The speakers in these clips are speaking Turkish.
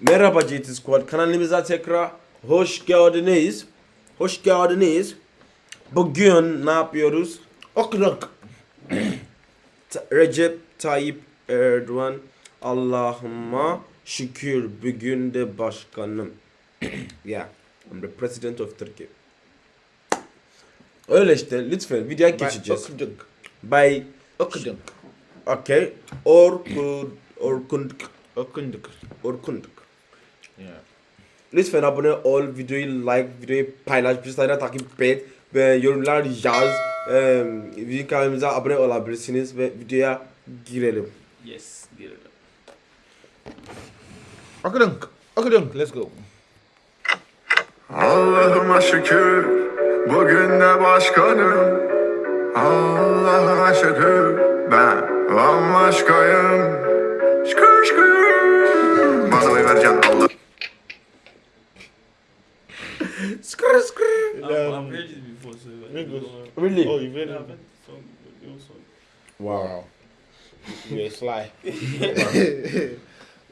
Merhaba GT Squad kanalımıza tekrar hoş geldiniz. Hoş geldiniz. Bugün ne yapıyoruz? Okuduk. Recep Tayyip Erdoğan Allah'ıma şükür bugün de başkanım. yeah, I'm the president of Turkey. Öyle işte lütfen videoya geçeceğiz. Okuduk. By Okuduk. okay Orkun Orkunduk Okuduk. Orkunduk. Yeah. Lütfen abone ol, videoyu like, videoyu paylaş, bizlerle takip et ve yorumlar yaz. Ee, bizim kanalımıza abone olabilirsiniz ve videoya girelim. Yes, girelim. Okuduk. Okuduk. Let's go. Allah'ıma şükür bugün de başkanım Allah'ıma şükür ben bambaşkayım Şükür şükür Bana vereceksin Allah Skr skr. I've, I've heard it before, so. Really? Oh, you very Yeah, I've heard the song, old song. Wow. You're sly.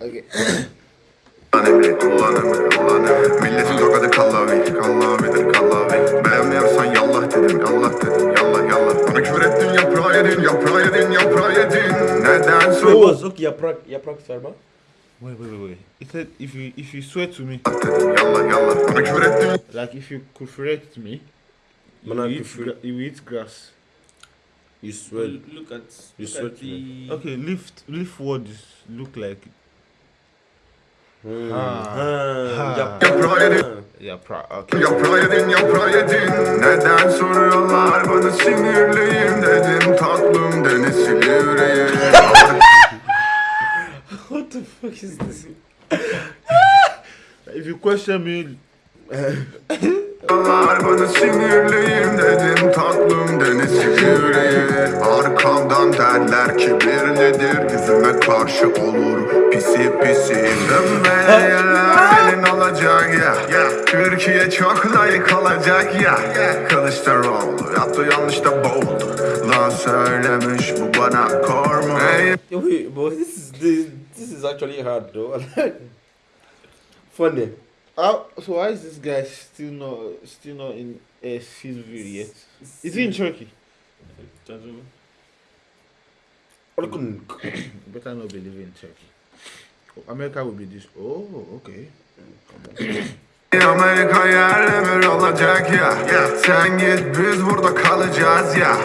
okay. Kullan emri kullan emri kullan emri Milletin tokadı kallavi kallavidir kallavi Beğenmiyorsan yallah dedim yallah dedim yallah yallah Bana küfür ettin yaprağı yedin yaprağı yedin yaprağı yedin Neden was okay yaprak yaprak sarma. Wait, wait, wait, wait. He said if you if you swear to me, dedim yallah yallah Bana küfür ettin like if you correct me, you Bana eat, küfür- gra- you eat grass. You swear. Look at You look swear at to me. the Okay, lift lift words look like Hmm. Ha. Ha. Ha. Yap- Yaprağı yedin Ha. yeah, pra- okay. Yaprağı yedin, yaprağı yedin Neden soruyorlar bana sinirliyim Dedim fuck is this? If you question me, bana sinirliyim Dedim tatlım deniz silivri Arkamdan derler kibirlidir Yüzüme karşı olur. Pisi pisi Dönmeler elin olacak ya Türkiye çok layık olacak ya Kılıçdaroğlu yaptı yanlış da boğuldu. Lan söylemiş bu bana Ey Wait, but this is this, this is actually hard though. Funny. how, so why is this guy still not still not in uh, Silver yet? Is he in Turkey? Better not believe in Turkey. America will be this. Oh, okay. Amerika yerle bir olacak ya. Sen git biz burada kalacağız ya.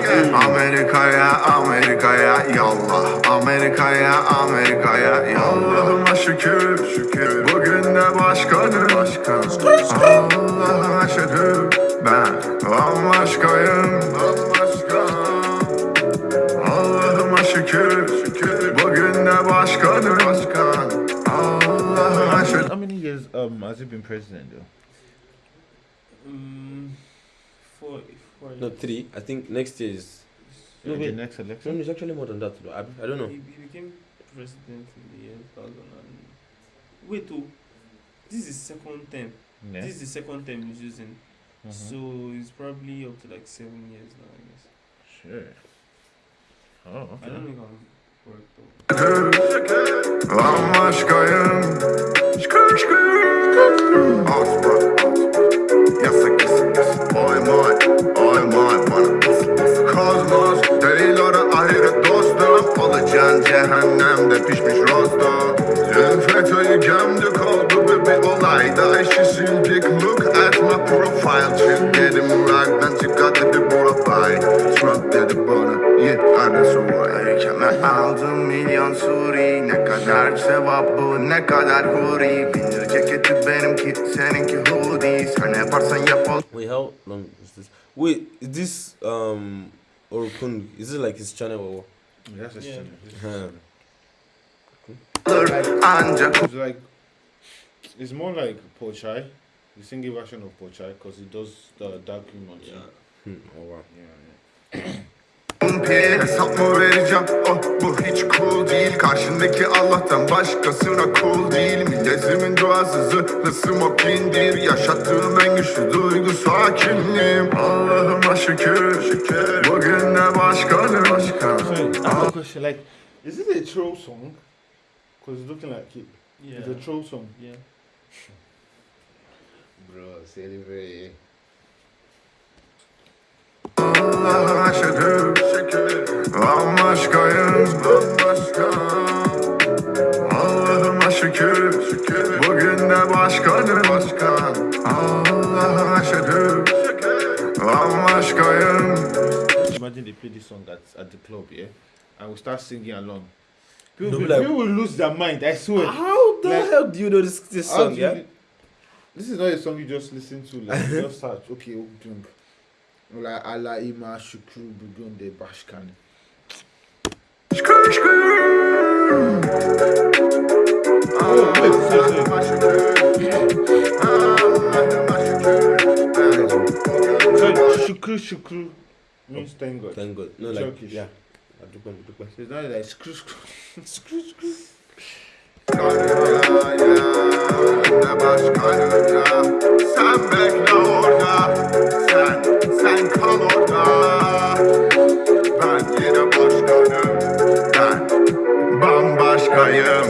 Amerika'ya Amerika'ya yallah. Amerika'ya Amerika'ya yallah. Şükür şükür. Bugün de başkanım. Allah'a şükür. Ben bambaşkayım. Bambaşka Allah'ıma şükür şükür. Bugün de başkanım. Başkan years um has he been president though? Um, four, four. No, three. I think next year is. No, the wait. next No, election? it's actually more than that. though. I, I don't know. He, he became president in the year 2000 and wait, oh, this is second term. Yeah. This is the second term he's using, Mhm. so it's probably up to like seven years now, I guess. Sure. Oh, I okay. don't know if I'm correct though. Bir olayda İşi sildik look at my profile Çık dedim rock'dan çık dedi bura bay Trump dedi bana Yet adresi var Ülkeme aldım milyon suri Ne kadar sevap bu ne kadar huri Bindir ceketi benimki seninki hoodie Sen ne yaparsan yap ol Wait, how long is this? Wait, is this um Orkun? Is it like his channel or? That's his Yeah. channel. Huh. Ancak It's more like Pochai, the singing version of Pochai, because he does the dark humor. too. Yeah. Hmm, oh wow. Yeah, yeah. bir hesap mı vereceğim Oh bu hiç cool değil Karşındaki Allah'tan başkasına cool değil Milletimin duası zırhlı smokindir Yaşattığım en güçlü duygu sakinliğim Allah'ıma şükür şükür Bugün de başkanım başkan So I have a question. Like, is it a troll song? Because it's looking like it. Yeah. It's a troll song. Yeah. Bro, celebrate. Allah'a şükür Bambaşkayım Bambaşka şükür Bugün de başkanım Başkan Allah'a şükür Bambaşkayım Imagine they play this song at, at the club, yeah, and we start singing along. People, like- people will lose their mind. I swear. How the Like- hell do you know this this song? you Yeah. thi- This is not a song you just listen to. Like you just search. Okay, Ogdung. Like Allah Ima Shukru Bugunde Bashkan. Şükür şükür Oh, wait. Allah'ıma şükür Allah'ıma şükür So Shukru Shukru means thank God. Thank God. No, like Turkish. yeah. Adukwe. So it's not like screw screw screw screw. Başkanım ya Sen bekle orada Sen, sen kal orada Ben yine başkanım Ben bambaşkayım.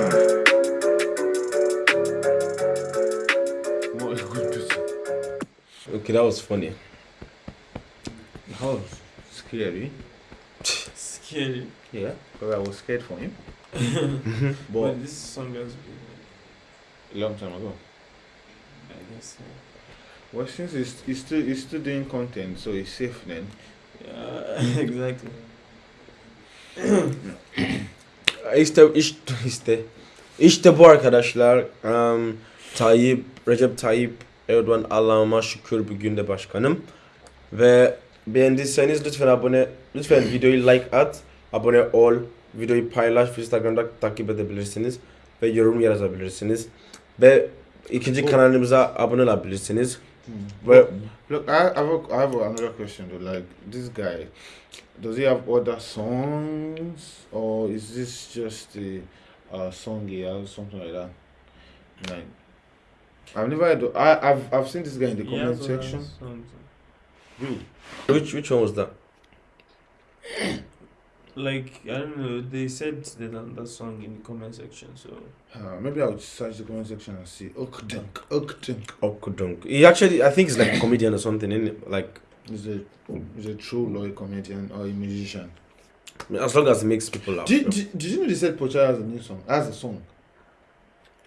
Okay, that was funny. How scary. Scary. Yeah, because I was scared for him. But but this song has been, a long time ago. I guess, uh, Well, since he's, he's still he's still doing content, so he's safe then. yeah, exactly. İşte işte işte işte bu arkadaşlar um, Tayyip Recep Tayyip Erdoğan Allah'ıma şükür bugün de başkanım ve beğendiyseniz lütfen abone lütfen videoyu like at abone ol videoyu paylaş Instagram'da takip edebilirsiniz ve yorum yazabilirsiniz ve ikinci kanalımıza abone olabilirsiniz ve Look, I, I, have a, I have another question though. Like this guy, does he have other songs, or is this just a uh, song he has, something like that? Like, I've never. I, I've I've seen this guy in the He comment other section. Songs. Really? which which one was that Like, I don't know, they said that on that song in the comment section, so. Uh, maybe I'll search the comment section and see. Okdunk, Okdunk. Okudunk he actually I think he's like a comedian or something is like Is a is a true or a comedian or a musician. as long as it makes people laugh Did, did, did you know they said Pocha has a new song? Has a song.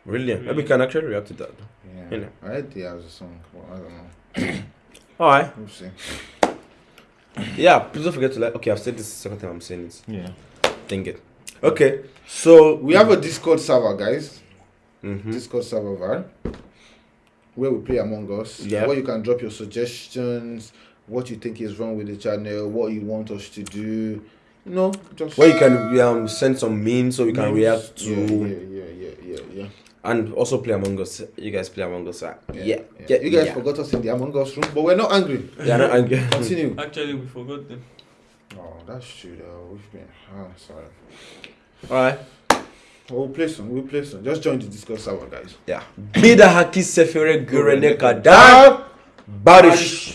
really maybe we can actually react to that Yeah. Yeah. I heard he has a song, but I don't know. all right We'll see. Yeah, please don't forget to like. Okay, I've said this the second time I'm saying it. Yeah. Dang it. Okay, so We have a Discord server, guys. Mhm. Discord server VAR, where we play Among Us. Yeah. Where you can drop your suggestions, what you think is wrong with the channel, what you want us to do. You know, just where you can um send some memes so we can Memes. react to Yeah, yeah, yeah, yeah, yeah, yeah. And also play Among Us. You guys play Among Us. uh, Yeah, yeah. You guys yeah. forgot us in the Among Us room, but we're not angry. Yeah, no, and, Continue. Actually, we forgot them. oh, that's true. Though. We've been. Ah, sorry. all right. We'll play some. We'll play some. Just join the Discord server, guys. Yeah. Bir dahaki sefere görene kadar barış.